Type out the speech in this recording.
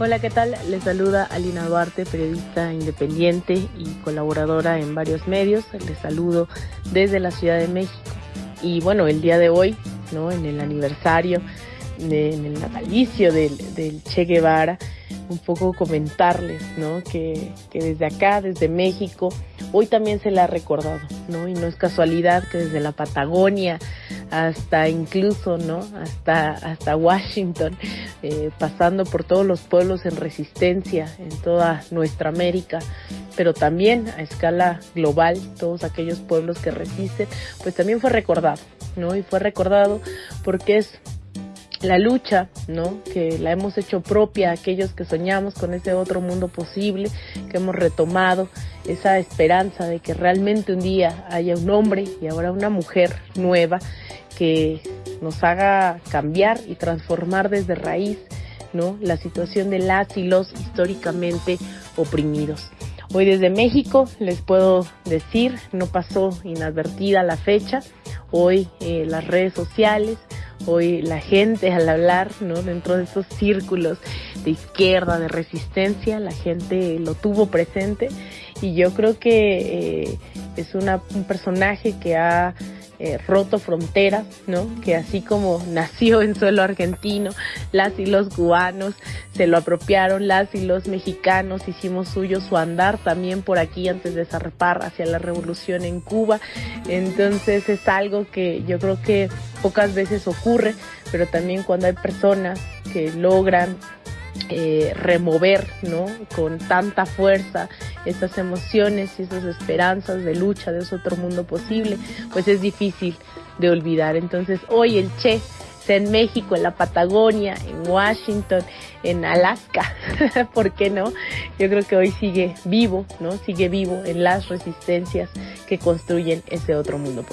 Hola, ¿qué tal? Les saluda Alina Duarte, periodista independiente y colaboradora en varios medios. Les saludo desde la Ciudad de México. Y bueno, el día de hoy, ¿no? En el aniversario, en el natalicio del, del Che Guevara, un poco comentarles, ¿no? Que, que, desde acá, desde México, hoy también se le ha recordado, ¿no? Y no es casualidad que desde la Patagonia hasta incluso, ¿no? Hasta, hasta Washington, eh, pasando por todos los pueblos en resistencia en toda nuestra América, pero también a escala global, todos aquellos pueblos que resisten, pues también fue recordado, ¿no? Y fue recordado porque es la lucha, ¿no? Que la hemos hecho propia aquellos que soñamos con ese otro mundo posible, que hemos retomado esa esperanza de que realmente un día haya un hombre y ahora una mujer nueva que nos haga cambiar y transformar desde raíz, ¿no? La situación de las y los históricamente oprimidos. Hoy desde México les puedo decir, no pasó inadvertida la fecha. Hoy eh, las redes sociales, hoy la gente al hablar, ¿no? Dentro de esos círculos de izquierda, de resistencia, la gente lo tuvo presente y yo creo que eh, es un personaje que ha eh, roto fronteras, ¿no? Que así como nació en suelo argentino, las y los cubanos se lo apropiaron, las y los mexicanos hicimos suyo su andar también por aquí antes de zarpar hacia la revolución en Cuba. Entonces es algo que yo creo que pocas veces ocurre, pero también cuando hay personas que logran eh, remover, ¿no? Con tanta fuerza esas emociones y esas esperanzas de lucha de ese otro mundo posible, pues es difícil de olvidar. Entonces hoy el Che sea en México, en la Patagonia, en Washington, en Alaska, ¿por qué no? Yo creo que hoy sigue vivo, ¿no? Sigue vivo en las resistencias que construyen ese otro mundo.